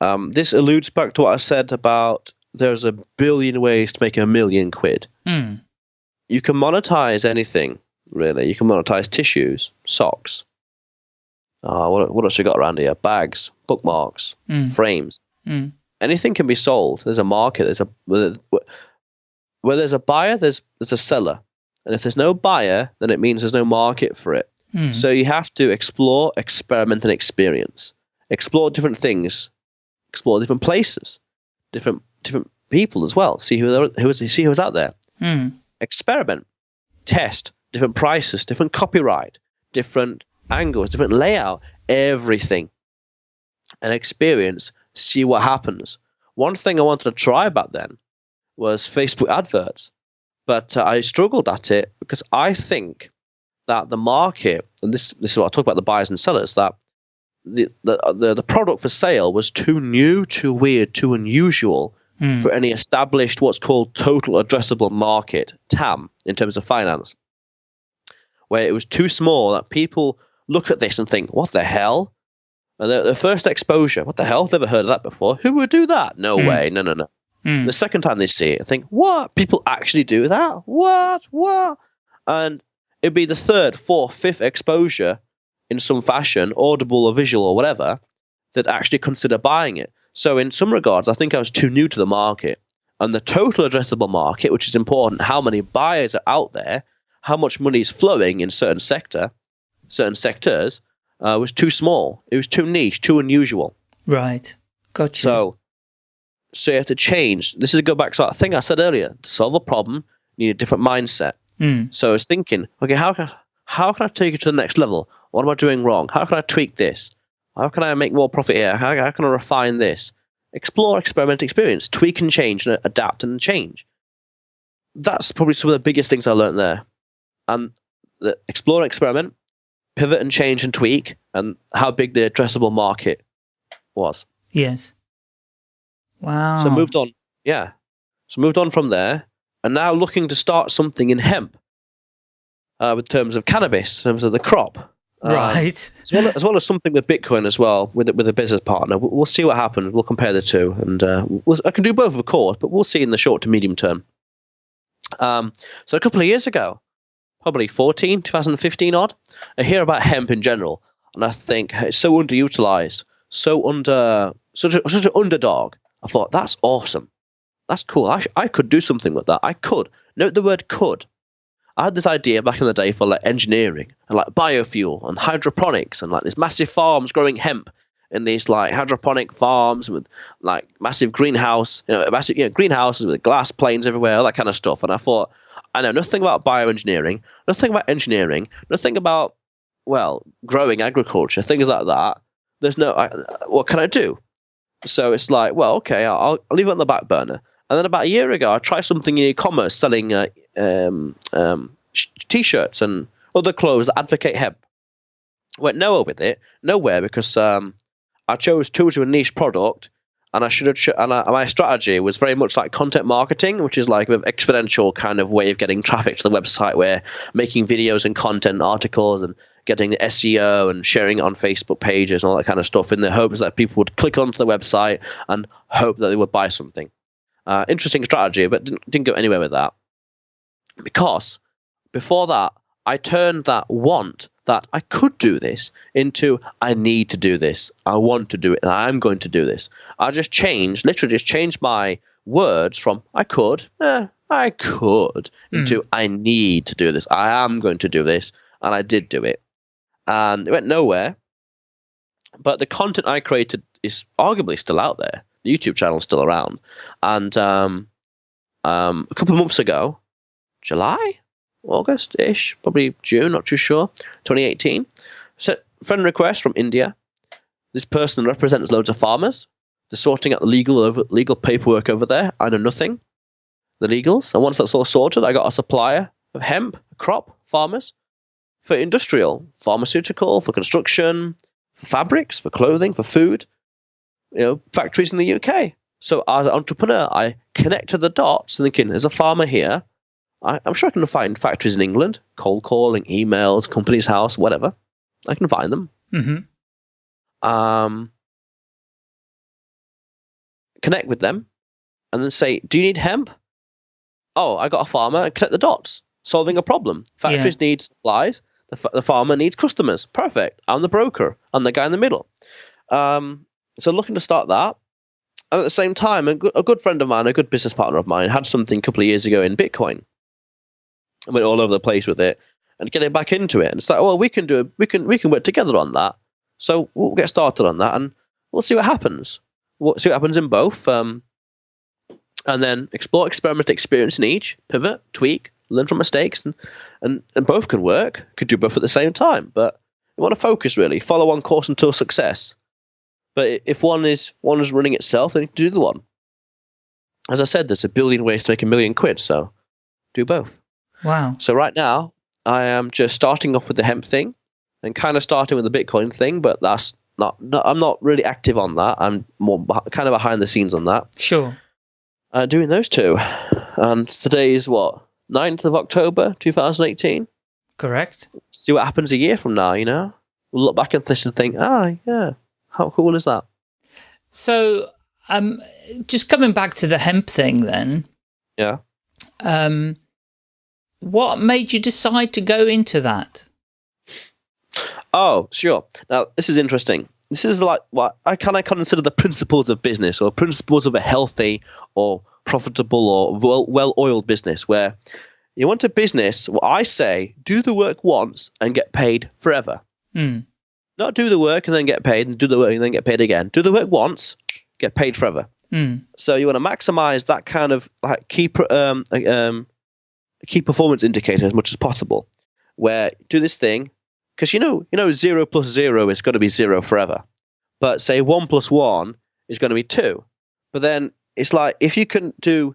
Um, this alludes back to what I said about there's a billion ways to make a million quid. Hmm, You can monetize anything, really. You can monetize tissues, socks. Uh, what, what else we got around here? Bags, bookmarks, hmm, frames. hmm. anything can be sold. There's a market. There's a where, where there's a buyer, there's there's a seller, and if there's no buyer, then it means there's no market for it. hmm. So you have to explore, experiment, and experience. Explore different things, explore different places, different different people as well. See who who is see who's out there. Hmm. Experiment, test different prices, different copyright, different angles, different layout, everything, and experience. See what happens. One thing I wanted to try back then was Facebook adverts, but uh, I struggled at it because I think that the market, and this this is what I talk about the buyers and sellers, that the the the, the product for sale was too new, too weird, too unusual Hmm. for any established what's called total addressable market TAM in terms of finance, where it was too small that people look at this and think, "What the hell?" And the, the first exposure, "What the hell? Never heard of that before. Who would do that? No Hmm. way. No, no, no." Hmm. The second time they see it, I think, "What? People actually do that? What? What?" And it'd be the third, fourth, fifth exposure in some fashion, audible or visual or whatever, that actually consider buying it. So in some regards, I think I was too new to the market. And the total addressable market, which is important, how many buyers are out there, how much money is flowing in certain sector, certain sectors, uh, was too small. It was too niche, too unusual. Right. Got you. So, so you have to change. This is a go back to that thing I said earlier. To solve a problem, you need a different mindset. Hmm. So I was thinking, okay, how can how can I take it to the next level? What am I doing wrong? How can I tweak this? How can I make more profit here? How, how can I refine this? Explore, experiment, experience, tweak and change, and adapt and change. That's probably some of the biggest things I learned there. And the explore, experiment, pivot and change and tweak, and how big the addressable market was. Yes. Wow. So moved on. Yeah. So moved on from there, and now looking to start something in hemp, uh, with terms of cannabis, in terms of the crop, Uh, Right. as, well, as well as something with Bitcoin as well, with with a business partner. We'll, we'll see what happens. We'll compare the two, and uh, we'll, I can do both, of course, but we'll see in the short to medium term. Um, so a couple of years ago, probably 14, 2015 odd, I hear about hemp in general, and I think it's so underutilized, so under such a, such an underdog. I thought that's awesome, that's cool. I, I could do something with that. I could note the word could. I had this idea back in the day for like engineering and like biofuel and hydroponics and like these massive farms growing hemp in these like hydroponic farms with like massive greenhouse, you know, massive you know, greenhouses with glass planes everywhere, all that kind of stuff. And I thought, I know nothing about bioengineering, nothing about engineering, nothing about well growing agriculture, things like that. There's no, I, what can I do? So it's like, well, okay, I'll, I'll leave it on the back burner. And then about a year ago, I tried something in e-commerce selling uh, um, um, t-shirts and other clothes that advocate hemp. Went nowhere with it, nowhere because um, I chose too to a niche product, and I should have. And I, my strategy was very much like content marketing, which is like an exponential kind of way of getting traffic to the website, where making videos and content articles and getting the SEO and sharing it on Facebook pages and all that kind of stuff in the hopes that people would click onto the website and hope that they would buy something. Uh, interesting strategy, but didn't, didn't go anywhere with that. because before that, I turned that want that I could do this into I need to do this. I want to do it. And I'm going to do this. I just changed, literally just changed my words from I could, eh, I could, into I need to do this. I am going to do this. And I did do it. And it went nowhere. But the content I created is arguably still out there. The YouTube channel is still around. And um, um, a couple of months ago, July, August ish, probably June, not too sure, 2018. So, friend request from India. This person represents loads of farmers. They're sorting out the legal over, legal paperwork over there. I know nothing. The legals. And once that's all sorted, I got a supplier of hemp, crop, farmers, for industrial, pharmaceutical, for construction, for fabrics, for clothing, for food, you know, factories in the UK. So as an entrepreneur, I connected the dots, thinking there's a farmer here. I, I'm sure I can find factories in England, cold calling, emails, Companies House, whatever. I can find them. hmm Um, connect with them, and then say, "Do you need hemp?" Oh, I got a farmer. And connect the dots, solving a problem. Factories need supplies. The, fa- the farmer needs customers. Perfect. I'm the broker. I'm the guy in the middle. Um, so looking to start that. And at the same time, a good, a good friend of mine, a good business partner of mine, had something a couple of years ago in Bitcoin. I went all over the place with it and getting back into it. And it's like, well, we can do it. We can we can work together on that. So we'll get started on that, and we'll see what happens. We'll see what happens in both, um, and then explore, experiment, experience in each, pivot, tweak, learn from mistakes, and and, and both can work. Could do both at the same time, but you want to focus really, follow one course until success. But if one is one is running itself, then you can do the one. As I said, there's a billion ways to make a million quid, so do both. Wow. So right now, I am just starting off with the hemp thing, and kind of starting with the Bitcoin thing, but that's not. not I'm not really active on that. I'm more kind of behind the scenes on that, Sure. uh, doing those two. And today is what 9th of October, 2018. Correct. See what happens a year from now. You know, we'll look back at this and think, ah, yeah, how cool is that? So, um, just coming back to the hemp thing then, Yeah. um, what made you decide to go into that? Oh, sure. Now, this is interesting. This is like what I kind of consider the principles of business or principles of a healthy or profitable or well, well-oiled business where you want a business, what I say, do the work once and get paid forever. Hmm. Not do the work and then get paid and do the work and then get paid again. Do the work once, get paid forever. Hmm. So you want to maximize that kind of like key um, um, key performance indicator as much as possible. Where do this thing because you know you know zero plus zero is going to be zero forever, but say one plus one is going to be two. But then it's like if you can do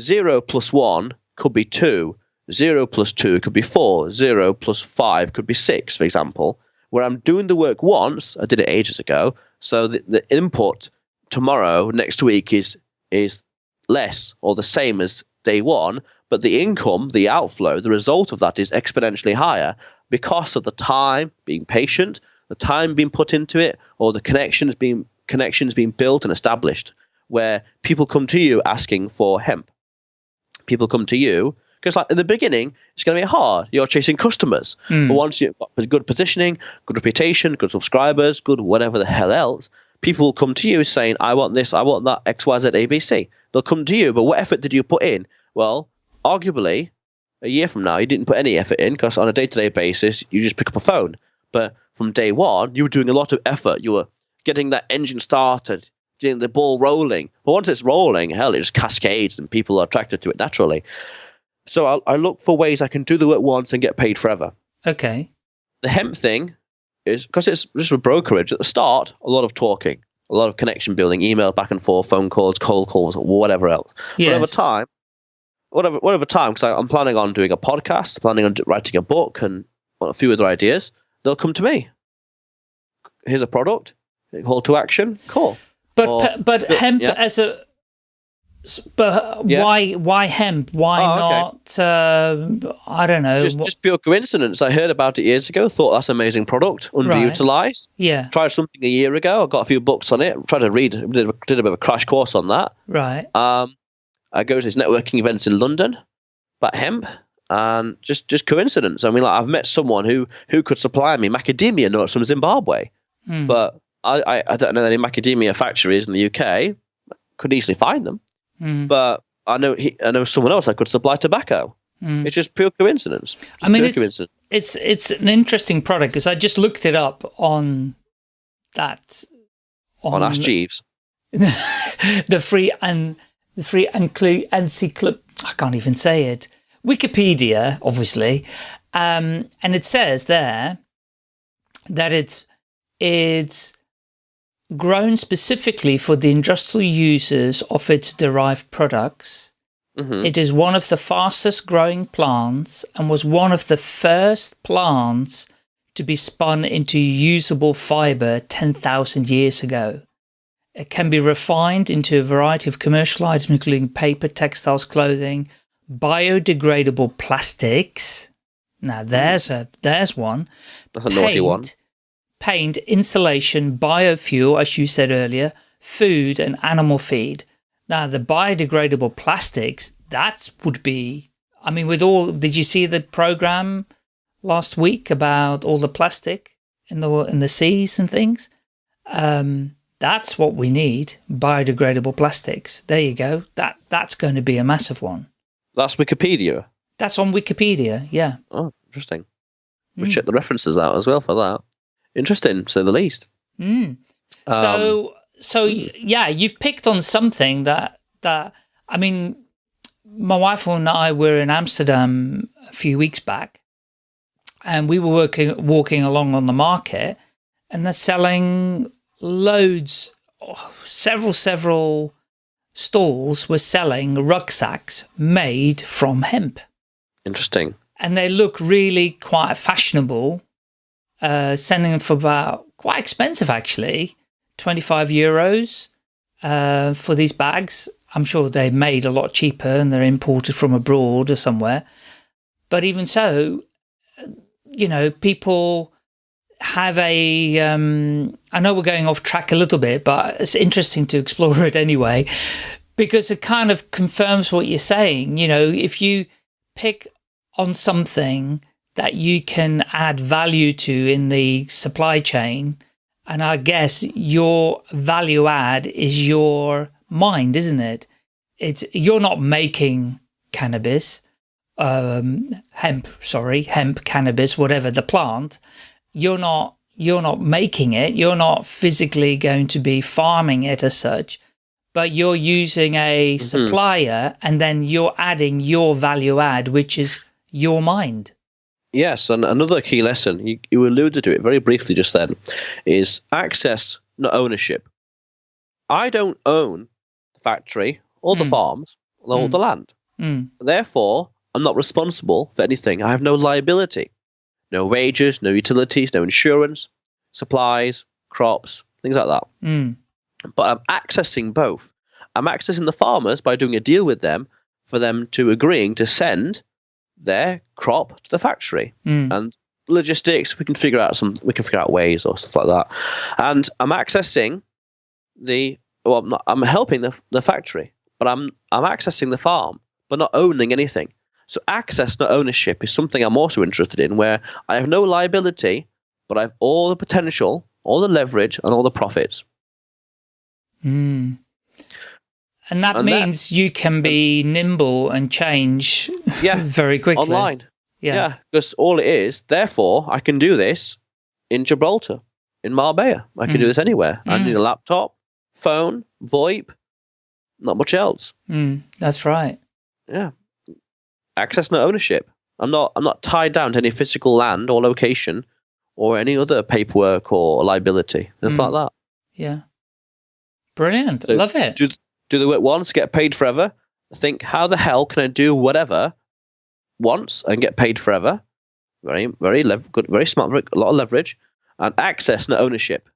zero plus one could be two, zero plus two could be four, zero plus five could be six, for example. Where I'm doing the work once, I did it ages ago, so the, the input tomorrow next week is is less or the same as day one but the income the outflow the result of that is exponentially higher because of the time being patient the time being put into it or the connections being connections being built and established where people come to you asking for hemp people come to you because like in the beginning it's going to be hard you're chasing customers Hmm. but once you've got good positioning, good reputation, good subscribers, good whatever the hell else, people will come to you saying, I want this, I want that, X, Y, Z, A, B, C. They'll come to you, but what effort did you put in? Well, arguably, a year from now, you didn't put any effort in because on a day to day basis, you just pick up a phone. But from day one, you were doing a lot of effort. You were getting that engine started, getting the ball rolling. But once it's rolling, hell, it just cascades and people are attracted to it naturally. So I, I look for ways I can do the work once and get paid forever Okay. the hemp thing is because it's just a brokerage at the start a lot of talking a lot of connection building email back and forth phone calls cold calls whatever else but over time whatever whatever time because i'm planning on doing a podcast planning on writing a book and a few other ideas they'll come to me here's a product call to action cool But Or- but hemp yeah. as a but Yeah. why why hemp? Why Oh, okay. not? Uh, I don't know. just just pure coincidence i heard about it years ago thought that's an amazing product underutilized yeah. tried something a year ago i got a few books on it tried to read did a, did a bit of a crash course on that Right. Um, I go to these networking events in London about hemp, and just just coincidence. I mean, like I've met someone who who could supply me macadamia nuts from Zimbabwe, Hmm. but I, I I don't know any macadamia factories in the UK. Could easily find them, Hmm. but I know he, I know someone else that could supply tobacco. Hmm. It's just pure coincidence. Just I mean, it's- coincidence. it's it's an interesting product because I just looked it up on that on Ask Jeeves. the free and the free encly- encyclop I can't even say it. Wikipedia, obviously, um, and it says there that it's it's grown specifically for the industrial uses of its derived products. hmm It is one of the fastest growing plants and was one of the first plants to be spun into usable fiber 10,000 years ago. It can be refined into a variety of commercial items, including paper, textiles, clothing, biodegradable plastics. Now there's a there's one. That's a naughty one. paint, insulation, biofuel, as you said earlier, food and animal feed. Now, the biodegradable plastics, that would be, I mean, with all, did you see the program last week about all the plastic in the, in the seas and things? Um, that's what we need, biodegradable plastics. There you go. That That's going to be a massive one. That's Wikipedia. That's on Wikipedia, yeah. Oh, interesting. Hmm. We'll check the references out as well for that. Interesting, to say the least. Mm. Um, So, so yeah, you've picked on something that that I mean, my wife and I were in Amsterdam a few weeks back, and we were working walking along on the market, and they're selling loads, oh, several several stalls were selling rucksacks made from hemp Interesting. and they look really quite fashionable. Uh, selling them for about quite expensive actually, twenty five euros uh, for these bags. I'm sure they're made a lot cheaper and they're imported from abroad or somewhere. But even so, you know, people have a. Um, I know we're going off track a little bit, but it's interesting to explore it anyway, because it kind of confirms what you're saying. You know, if you pick on something that you can add value to in the supply chain. And I guess your value add is your mind, isn't it? It's you're not making cannabis, um, hemp, sorry, hemp, cannabis, whatever the plant. You're not you're not making it. You're not physically going to be farming it as such, but you're using a supplier, and then you're adding your value add, which is your mind. Yes, and another key lesson, you, you alluded to it very briefly just then, is access, not ownership. I don't own the factory or the Mm. farms or Mm. the land. Mm, Therefore, I'm not responsible for anything. I have no liability. No wages, no utilities, no insurance, supplies, crops, things like that. mm, But I'm accessing both. I'm accessing the farmers by doing a deal with them for them to agreeing to send their crop to the factory. Mm, and logistics we can figure out some we can figure out ways or stuff like that. And i'm accessing the well I'm, not, I'm helping the, the factory but i'm i'm accessing the farm but not owning anything so access not ownership is something i'm also interested in where i have no liability but i have all the potential all the leverage and all the profits mm. And that And that- means you can be nimble and change yeah very quickly. online Yeah. yeah because all it is therefore i can do this in gibraltar in marbella i can do Mm. this anywhere i Mm. need a laptop phone voip not much else Mm, that's right. yeah access no ownership i'm not i'm not tied down to any physical land or location or any other paperwork or liability nothing Mm. like that Yeah. Brilliant. So Love it. do do the work once get paid forever think how the hell can i do whatever once and get paid forever very very lev- good very smart a lot of leverage and access no ownership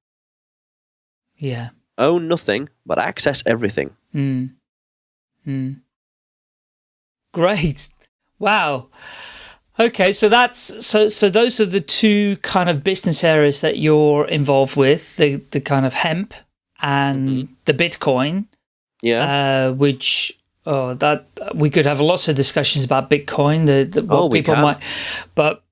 yeah. own nothing but access everything Mm. Mm. Great. Wow. Okay, so that's so so those are the two kind of business areas that you're involved with, the the kind of hemp and the Bitcoin, yeah uh, which Oh, that we could have lots of discussions about Bitcoin, the, the what Oh, we people might, but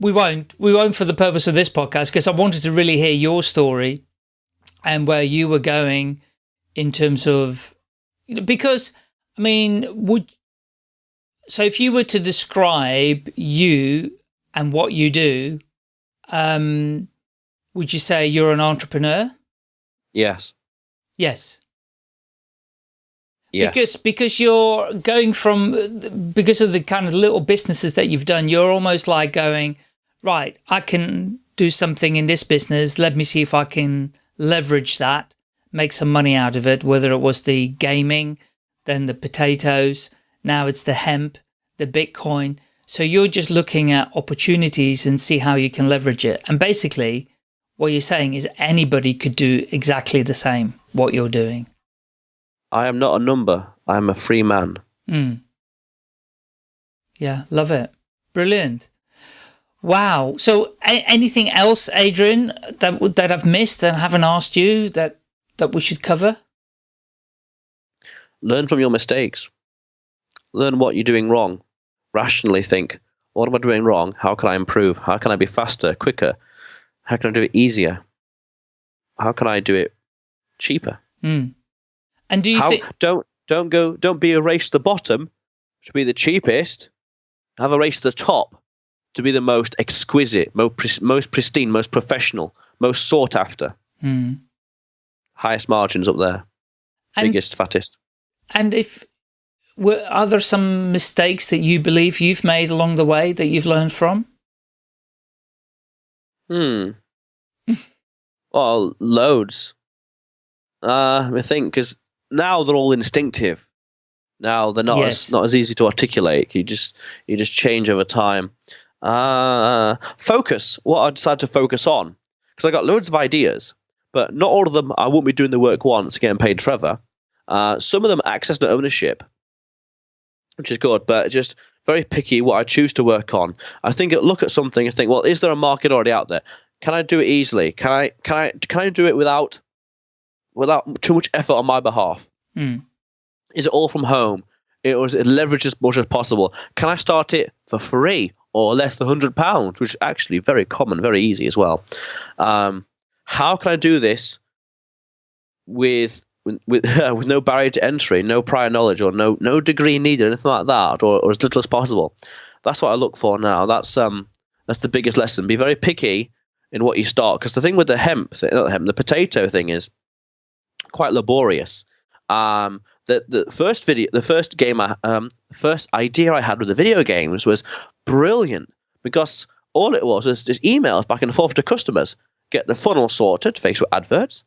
we won't. We won't for the purpose of this podcast because I wanted to really hear your story and where you were going in terms of you know, because I mean, would so if you were to describe you and what you do, um, would you say you're an entrepreneur? Yes. Yes. Yes. Because because you're going from because of the kind of little businesses that you've done, you're almost like going, right, I can do something in this business. Let me see if I can leverage that, make some money out of it, whether it was the gaming, then the potatoes, now it's the hemp, the Bitcoin. So you're just looking at opportunities and see how you can leverage it. And basically what you're saying is anybody could do exactly the same, what you're doing. I am not a number. I am a free man. Mm. Yeah, love it. Brilliant. Wow. So, a- anything else, Adrian, that that I've missed and haven't asked you that that we should cover? Learn from your mistakes. Learn what you're doing wrong. Rationally think, what am I doing wrong? How can I improve? How can I be faster, quicker? How can I do it easier? How can I do it cheaper? Mm. And do you How think? don't don't go don't be a race to the bottom to be the cheapest. Have a race to the top to be the most exquisite, most most pristine, most professional, most sought after. Mm. Highest margins up there, And biggest, fattest. and if are there some mistakes that you believe you've made along the way that you've learned from? Hmm. well, loads. Uh, I think because now they're all instinctive. Now they're not Yes. as not as easy to articulate. You just you just change over time. Uh, focus. What I decided to focus on because I got loads of ideas, but not all of them. I won't be doing the work once, getting paid forever. Uh, some of them access to ownership, which is good, but just very picky what I choose to work on. I think look at something and think, well, is there a market already out there? Can I do it easily? Can I can I can I do it without without too much effort on my behalf? Mm. Is it all from home? It was it leverage as much as possible. Can I start it for free or less than hundred pounds, which is actually very common, very easy as well. Um, how can I do this with with with, with no barrier to entry, no prior knowledge, or no no degree needed, anything like that, or, or as little as possible? That's what I look for now. That's um that's the biggest lesson. Be very picky in what you start, because the thing with the hemp, not the hemp, the potato thing is quite laborious. Um, the the first video, the first game, um, first idea I had with the video games was brilliant because all it was was just emails back and forth to customers, get the funnel sorted, Facebook adverts,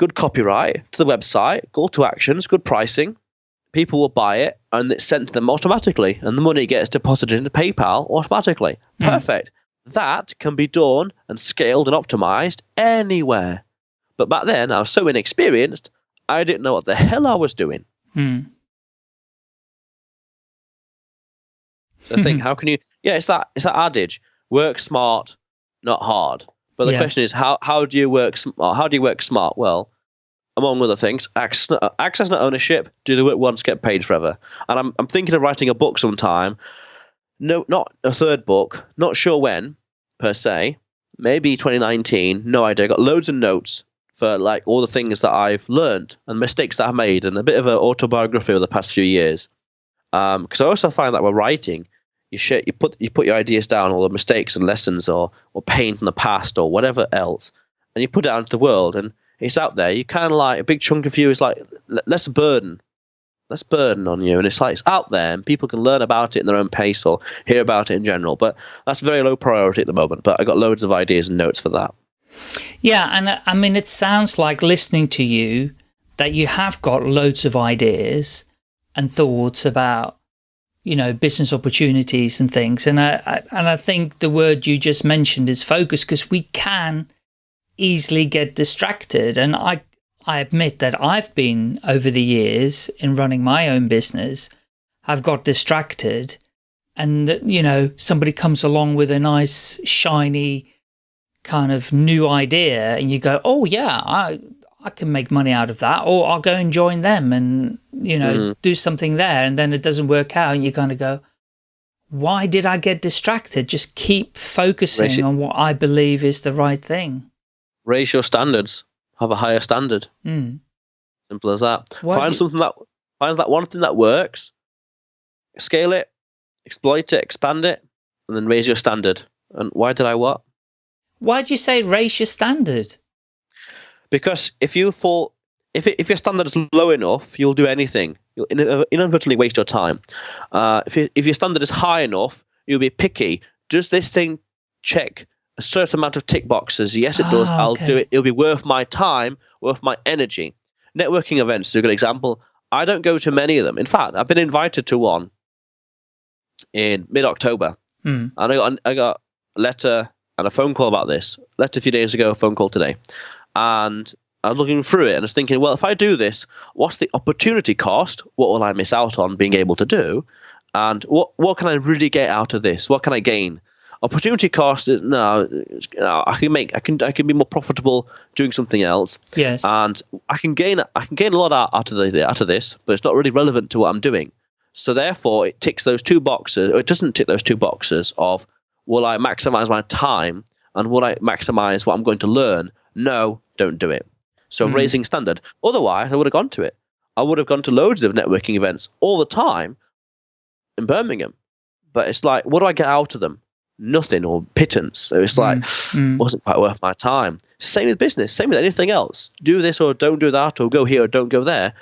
good copyright to the website, call to actions, good pricing. People will buy it and it's sent to them automatically, and the money gets deposited into PayPal automatically. Hmm. Perfect. That can be done and scaled and optimized anywhere. But back then, I was so inexperienced, I didn't know what the hell I was doing. Mm. So I think, how can you? Yeah, it's that it's that adage: work smart, not hard. But the Yeah. question is, how how do you work? uh, How do you work smart? Well, among other things, access, access and ownership. Do the work once, get paid forever. And I'm I'm thinking of writing a book sometime. No, not a third book. Not sure when, per se. Maybe 2019. No idea. I got loads of notes for like all the things that I've learned and mistakes that I've made, and a bit of an autobiography over the past few years. Because I also find that we're writing, you share, you put you put your ideas down, all the mistakes and lessons, or or pain from the past, or whatever else, and you put it out into the world, and it's out there. You kind of like a big chunk of you is like less burden, less burden on you, and it's like it's out there, and people can learn about it in their own pace or hear about it in general. But that's very low priority at the moment. But I got loads of ideas and notes for that. Yeah, and uh, I mean, it sounds like listening to you that you have got loads of ideas and thoughts about, you know, business opportunities and things. And I, I and I think the word you just mentioned is focus because we can easily get distracted. And I, I admit that I've been over the years in running my own business, I've got distracted, and that you know somebody comes along with a nice shiny kind of new idea and you go, oh yeah, I, I can make money out of that, or I'll go and join them and, you know, Mhm. do something there. And then it doesn't work out. And you kind of go, why did I get distracted? Just keep focusing it- on what I believe is the right thing. Raise your standards. Have a higher standard. Mm. Simple as that. Why find something that find that one thing that works, scale it, exploit it, expand it, and then raise your standard. And why did I what? Why do you say raise your standard? Because if you fall, if it, if your standard is low enough, you'll do anything. You'll in- inadvertently waste your time. Uh, if you, if your standard is high enough, you'll be picky. Does this thing check a certain amount of tick boxes? Yes, it does. Ah, I'll okay. do it. It'll be worth my time, worth my energy. Networking events is a good example. I don't go to many of them. In fact, I've been invited to one in mid-October, Hmm. and I got I got a letter and a phone call about this. Letter a few days ago, a phone call today, and I was looking through it and I was thinking, well, if I do this, what's the opportunity cost? What will I miss out on being able to do? And what what can I really get out of this? What can I gain? Opportunity cost is no, uh, no, I can make I can I can be more profitable doing something else, Yes. and I can gain I can gain a lot out, out of the, out of this, but it's not really relevant to what I'm doing. So therefore, it ticks those two boxes, or it doesn't tick those two boxes of will I maximize my time and will I maximize what I'm going to learn? No, don't do it. So Mm. raising standard. Otherwise, I would have gone to it. I would have gone to loads of networking events all the time in Birmingham. But it's like, what do I get out of them? Nothing or pittance. So it's like, mm. wasn't quite worth my time. Same with business, same with anything else. Do this or don't do that, or go here or don't go there.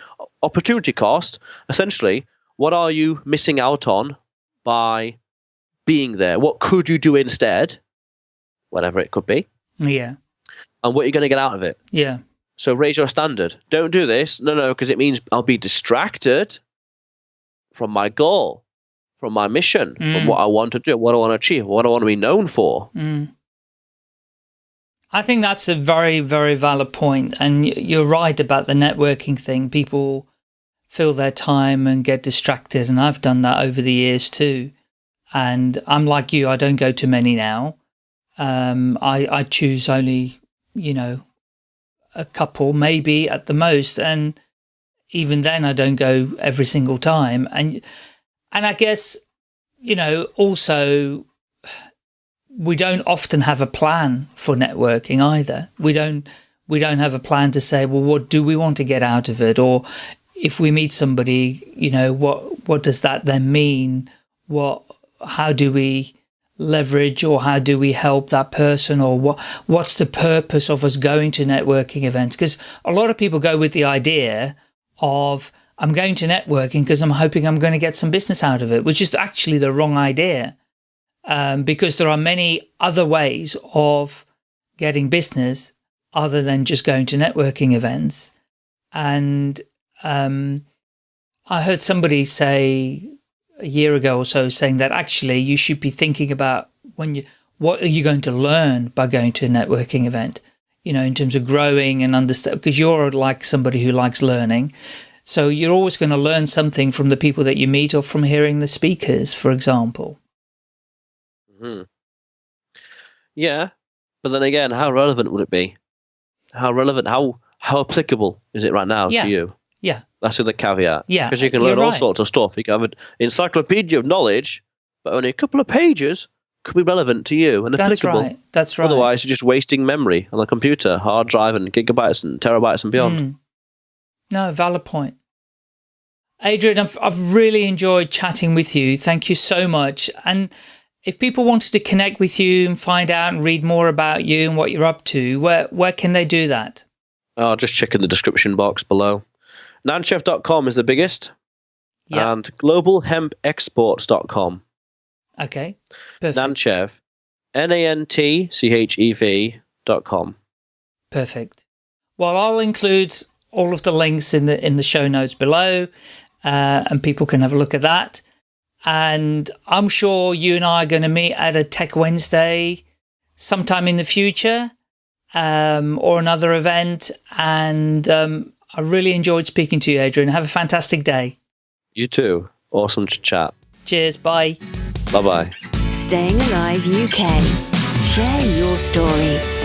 Opportunity cost, essentially, what are you missing out on by being there? What could you do instead? Whatever it could be. yeah. And what are you going to get out of it? Yeah. So raise your standard. Don't do this. No, no, because it means I'll be distracted from my goal, from my mission, Mm. from what I want to do, what I want to achieve, what I want to be known for. Mm. I think that's a very, very valid point. And you're right about the networking thing. People fill their time and get distracted. And I've done that over the years too. And I'm like you, I don't go to many now. Um, I, I choose only, you know, a couple, maybe at the most. And even then I don't go every single time. And, and I guess, you know, also we don't often have a plan for networking either. We don't we don't have a plan to say, well, what do we want to get out of it? Or if we meet somebody, you know, what what does that then mean? What how do we leverage or how do we help that person or what what's the purpose of us going to networking events? Because a lot of people go with the idea of I'm going to networking because I'm hoping I'm going to get some business out of it, which is actually the wrong idea um, because there are many other ways of getting business other than just going to networking events. And um, I heard somebody say a year ago or so saying that actually you should be thinking about when you what are you going to learn by going to a networking event you know in terms of growing and understand because you're like somebody who likes learning so you're always going to learn something from the people that you meet or from hearing the speakers for example hmm Yeah, but then again, how relevant would it be? How relevant? How how applicable is it right now Yeah. to you? Yeah. That's the caveat. Yeah, because you can learn all right. sorts of stuff. You can have an encyclopedia of knowledge, but only a couple of pages could be relevant to you and that's applicable. right that's right Otherwise, you're just wasting memory on the computer, hard drive, and gigabytes and terabytes and beyond. Mm. No, valid point. Adrian, I've, I've really enjoyed chatting with you. Thank you so much. And if people wanted to connect with you and find out and read more about you and what you're up to, where, where can they do that? Oh, just check in the description box below. Nantchev.com is the biggest, Yeah. and globalhempexports.com. okay. Perfect. Nantchev, N A N T C H E V dot com. Perfect. Well, I'll include all of the links in the in the show notes below, uh, and people can have a look at that. And I'm sure you and I are going to meet at a Tech Wednesday sometime in the future, um, or another event. And um, I really enjoyed speaking to you, Adrian. Have a fantastic day. You too. Awesome to chat. Cheers. Bye. Bye bye. Staying Alive UK. Share your story.